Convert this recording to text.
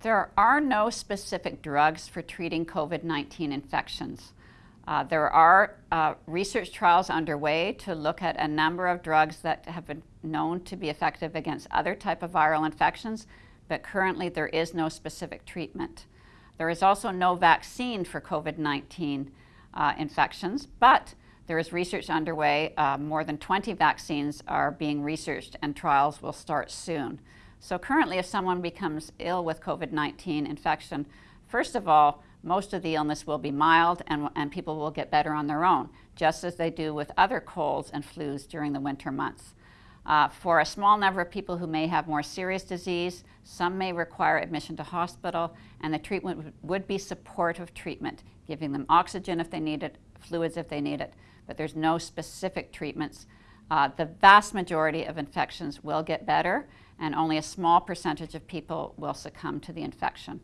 There are no specific drugs for treating COVID-19 infections. Uh, there are uh, research trials underway to look at a number of drugs that have been known to be effective against other type of viral infections, but currently there is no specific treatment. There is also no vaccine for COVID-19 uh, infections, but there is research underway. Uh, more than 20 vaccines are being researched and trials will start soon. So currently if someone becomes ill with COVID-19 infection, first of all, most of the illness will be mild and, and people will get better on their own, just as they do with other colds and flus during the winter months. Uh, for a small number of people who may have more serious disease, some may require admission to hospital, and the treatment would be supportive treatment, giving them oxygen if they need it, fluids if they need it, but there's no specific treatments. Uh, the vast majority of infections will get better, and only a small percentage of people will succumb to the infection.